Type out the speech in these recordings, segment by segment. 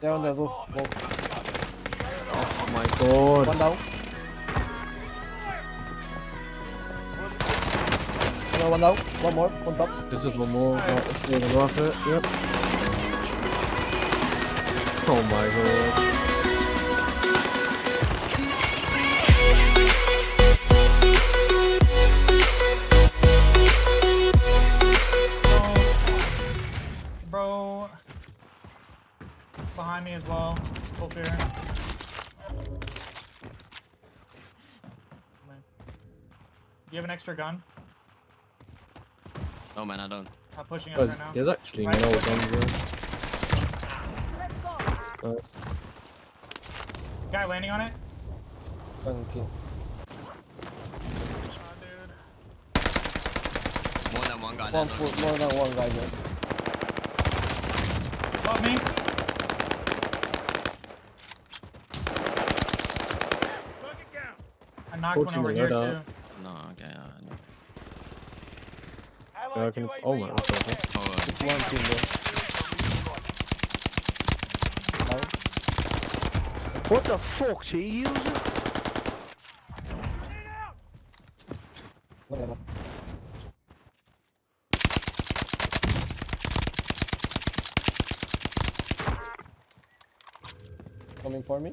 They're on the roof. Go. Oh my god. One down. Another one down. One more. On top. There's just one more. Let's do the. Yep. Oh my god. Behind me as well. Full fear. Do you have an extra gun? No man, I don't. I'm pushing up Guys, right now. there's actually Right. no guns there. Let's go. Nice. Guy landing on it. Thank you. Dude. More than one guy One, there. more than one guy there. Above me. Knocked one 14 over to here load too. out. No, okay. Uh, no. Yeah, I can, oh my, what's that? oh, uh, It's one team there. Down. What the fuck, she using? Whatever. Coming for me.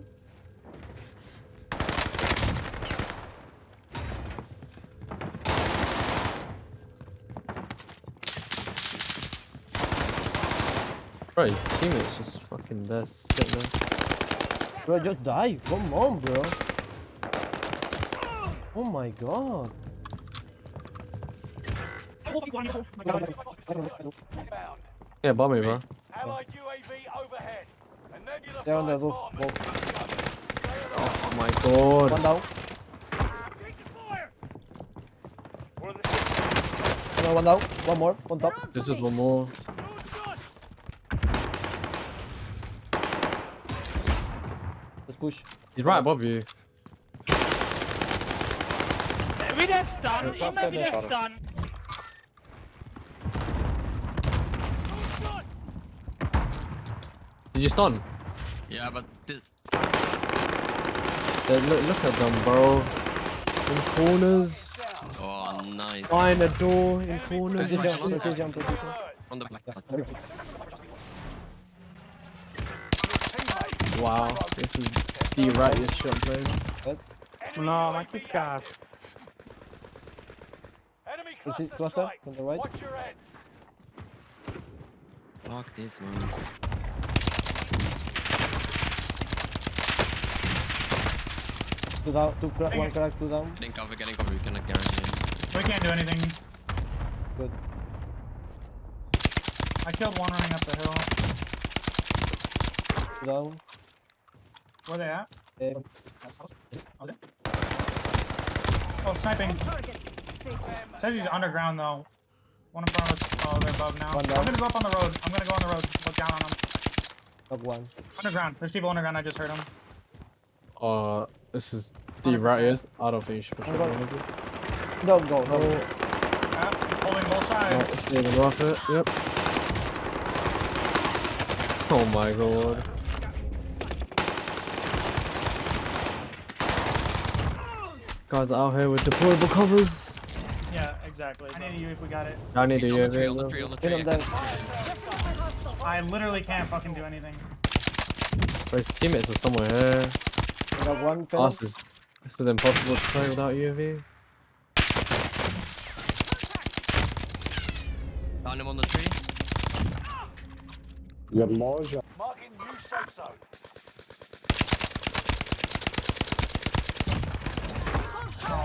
Bro, your teammate's just fucking there, sitting there. Bro, just die. Come on, bro. Oh my god. Yeah, bomb me, bro. Allied UAV overhead. They're on the roof. bomb. Oh my god. One down. One down. One more. On top. They're on to There's just me. one more. Let's push. He's right above you. Maybe that's done. Maybe that's done. Did you stun? yeah, but this, look, look at them, bro. In corners. oh nice. Behind a door, in corners and Position. shit. Position. Position. On the black. Wow, this is the rightest shot playing. No, my kick got. Enemy Is it cluster cluster on the right? Watch your heads. Fuck this man. Two down. Two crack. One crack. Two down. Getting cover, getting cover. We cannot guarantee it. We can't do anything. Good. I killed one running up the hill. Two down. Where they at? Eh, Oh, there. Oh, sniping. Says he's underground though. One in front of us. Oh, they're above now. One I'm gonna go up on the road. I'm gonna go on the road. Look down on them. knock one. Underground. There's people underground. I just heard them. Uh, this is the rightest. I don't think you should push I'm it. No, go. No. Yeah, holding both sides. let's do the off it. Yep. Oh my god. Guys out here with deployable covers. Yeah, exactly. I need you if we got it. I need He's a on the tree, UAV. on the tree, on the Hit tree. him then. I literally can't fucking do anything. Bro, his teammates are somewhere here. Knock one. Oh, this is this is impossible to play without UAV. Found him on the tree. Marking new safe zone.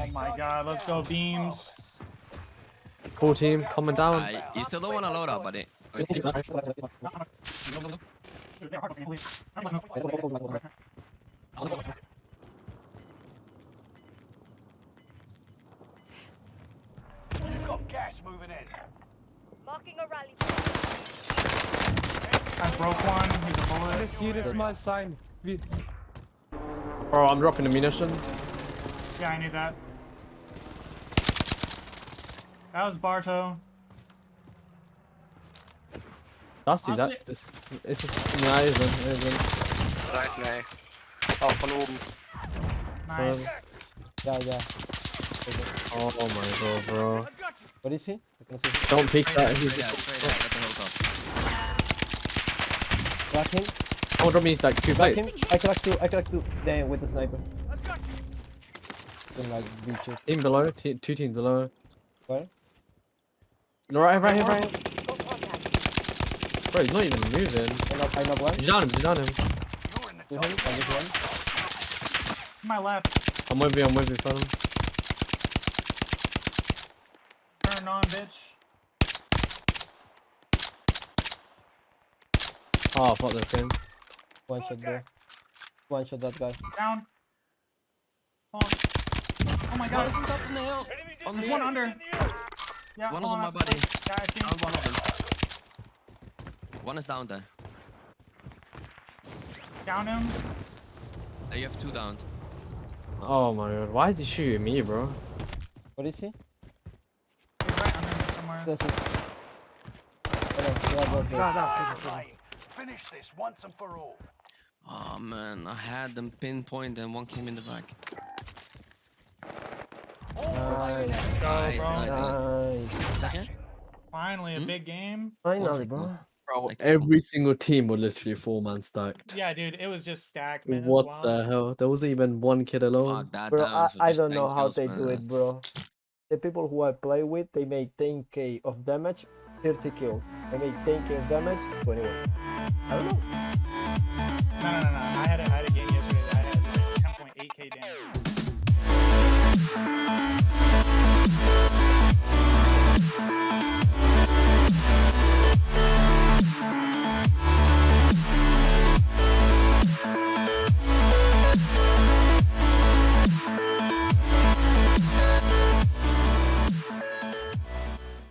Oh my god, let's go beams. Cool team, coming down. Uh, you still don't want to load up, buddy. You've got gas moving in. Marking a rally. I broke one. He's a bullet. Here is my sign. We Bro, I'm dropping the munitions. Yeah, I need that. That was Barto. Dusty, that Honestly- it's, it's just ja, isn't, isn't. Right, nee. Oh, van oben. Nice. Um, Yeah, yeah. oh my god, bro. What is he? I can see. Don't peek that. He's Straight out, straight out. Get the hook up. Crack him. oh, drop me like two Crack him. plates. I cracked two. I cracked two. Damn, with the sniper. Then like beaches. Team below, te two teams below. Where? No, right, right here, right here. Bro, he's not even moving. I knock, I knock one. Did you down him? Did you down him? You're in the top. him. I just one. To my left. I'm with you, I'm with you, Phantom. Turn on, bitch. Oh, fuck this game. One shot there. One shot that guy. Down. Hold on. Oh my One god. is on top of the hill. On There's me. one under. Yeah, One is on my I- body. Yeah, I see. Down one of them. One is down there. Down him. Uh, You have two down. Oh my god, why is he shooting me, bro? What is he? He's right under me somewhere. That's it. Yeah, both there. Daar, daar. Lane. Finish this once and for all. Oh man, I had them pinpoint and one came in the back. Nice. Go, Nice, bro. nice. Nice. Finally, a Hmm? big game. Finally, bro. Bro, every single team were literally four man stacked. Yeah, dude, it was just stacked, man. What wild. the hell? There wasn't even one kid alone. Fuck that Bro, down I, I don't know how they man. do it, bro. The people who I play with, they made 10k of damage, 30 kills. I made 10k of damage, 21. I don't know. No, no, no, no. I had a, I had a game yesterday that I had 10.8k damage.